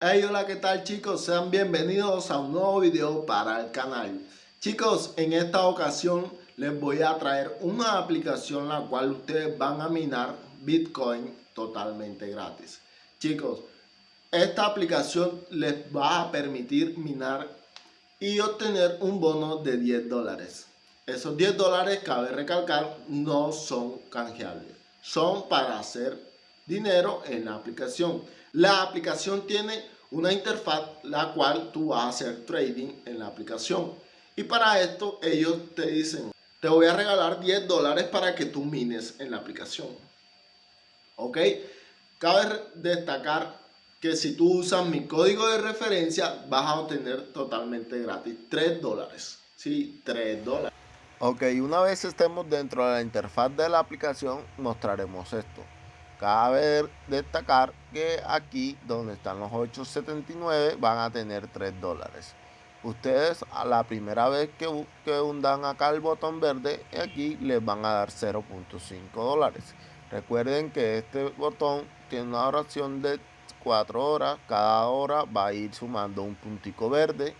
Hey, hola, ¿qué tal chicos? Sean bienvenidos a un nuevo video para el canal. Chicos, en esta ocasión les voy a traer una aplicación la cual ustedes van a minar Bitcoin totalmente gratis. Chicos, esta aplicación les va a permitir minar y obtener un bono de 10 dólares. Esos 10 dólares, cabe recalcar, no son canjeables. Son para hacer dinero en la aplicación. La aplicación tiene una interfaz la cual tú vas a hacer trading en la aplicación. Y para esto ellos te dicen, te voy a regalar 10 dólares para que tú mines en la aplicación. ¿Ok? Cabe destacar que si tú usas mi código de referencia vas a obtener totalmente gratis 3 dólares. Sí, 3 dólares. Ok, una vez estemos dentro de la interfaz de la aplicación mostraremos esto. Cabe destacar que aquí donde están los 8.79 van a tener 3 dólares. Ustedes a la primera vez que, hundan acá el botón verde, aquí les van a dar 0.5 dólares. Recuerden que este botón tiene una duración de 4 horas. Cada hora va a ir sumando un puntico verde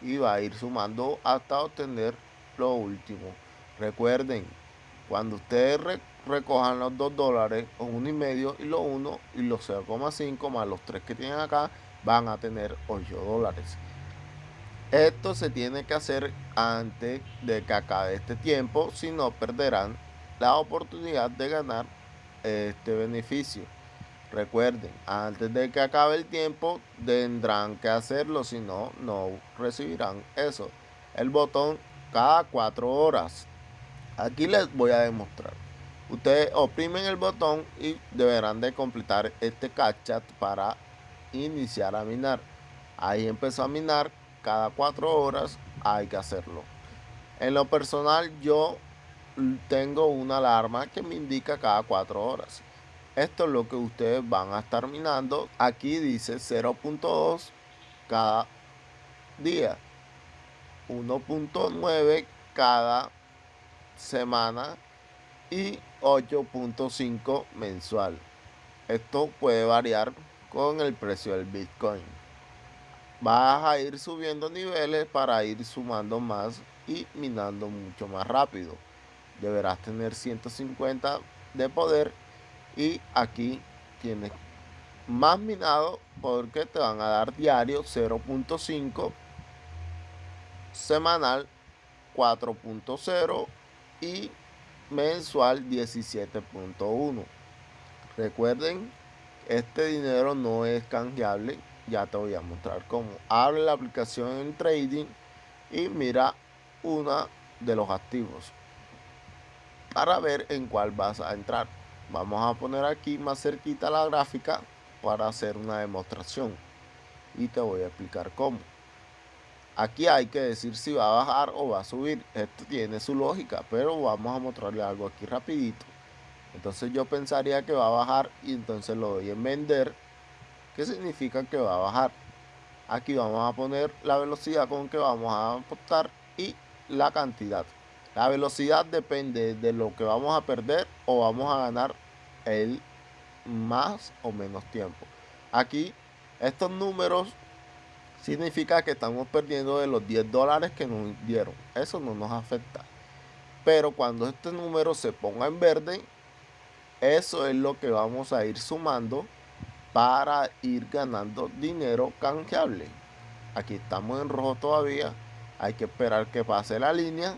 y va a ir sumando hasta obtener lo último. Recuerden, cuando ustedes recojan los 2 dólares o 1 y medio y los 1 y los 0,5 más los 3 que tienen acá van a tener 8 dólares. Esto se tiene que hacer antes de que acabe este tiempo, si no perderán la oportunidad de ganar este beneficio. Recuerden, antes de que acabe el tiempo tendrán que hacerlo, si no, no recibirán eso. El botón cada 4 horas. Aquí les voy a demostrar. Ustedes oprimen el botón y deberán de completar este cachat para iniciar a minar. Ahí empezó a minar cada cuatro horas hay que hacerlo. En lo personal yo tengo una alarma que me indica cada cuatro horas. Esto es lo que ustedes van a estar minando. Aquí dice 0.2 cada día. 1.9 cada semana y 8.5 mensual. Esto puede variar con el precio del Bitcoin. Vas a ir subiendo niveles para ir sumando más y minando mucho más rápido. Deberás tener 150 de poder y aquí tienes más minado porque te van a dar diario 0.5 semanal 4.0 y mensual 17.1 recuerden este dinero no es canjeable ya te voy a mostrar cómo. Abre la aplicación en trading y mira una de los activos para ver en cuál vas a entrar. Vamos a poner aquí más cerquita la gráfica para hacer una demostración y te voy a explicar cómo Aquí hay que decir si va a bajar o va a subir. Esto tiene su lógica, pero vamos a mostrarle algo aquí rapidito. Entonces yo pensaría que va a bajar y entonces lo doy en vender. ¿Qué significa que va a bajar? Aquí vamos a poner la velocidad con que vamos a apostar y la cantidad. La velocidad depende de lo que vamos a perder o vamos a ganar el más o menos tiempo. Aquí estos números significa que estamos perdiendo de los 10 dólares que nos dieron. Eso no nos afecta. Pero cuando este número se ponga en verde, eso es lo que vamos a ir sumando para ir ganando dinero canjeable. Aquí estamos en rojo todavía. Hay que esperar que pase la línea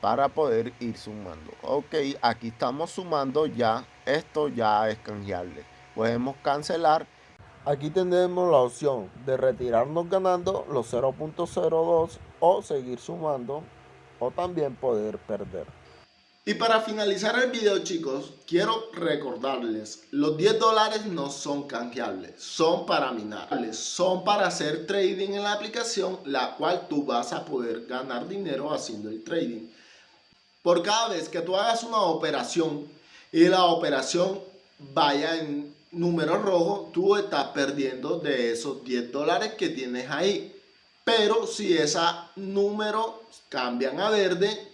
para poder ir sumando. Ok, aquí estamos sumando ya. Esto ya es canjeable. Podemos cancelar Aquí tendremos la opción de retirarnos ganando los 0.02 o seguir sumando o también poder perder. Y para finalizar el video chicos, quiero recordarles, los 10 dólares no son canjeables, son para minar, son para hacer trading en la aplicación, la cual tú vas a poder ganar dinero haciendo el trading. Por cada vez que tú hagas una operación y la operación vaya en número rojo, tú estás perdiendo de esos 10 dólares que tienes ahí. Pero si esa número cambian a verde,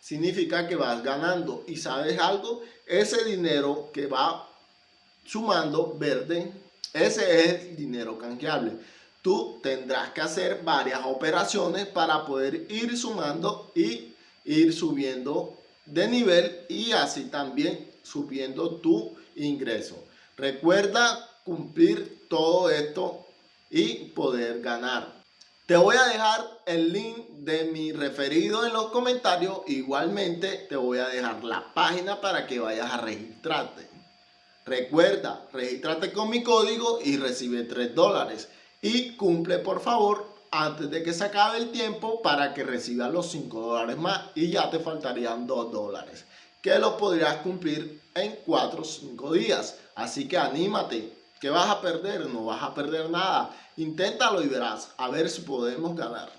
significa que vas ganando. Y sabes algo, ese dinero que va sumando verde Ese es el dinero canjeable. Tú tendrás que hacer varias operaciones para poder ir sumando y ir subiendo de nivel y así también subiendo tu ingreso. Recuerda cumplir todo esto y poder ganar. Te voy a dejar el link de mi referido en los comentarios. Igualmente te voy a dejar la página para que vayas a registrarte. Recuerda, regístrate con mi código y recibe 3 dólares. Y cumple por favor antes de que se acabe el tiempo para que recibas los 5 dólares más y ya te faltarían 2 dólares que los podrías cumplir en 4 o 5 días. Así que anímate, que vas a perder? No vas a perder nada. Inténtalo y verás, a ver si podemos ganar.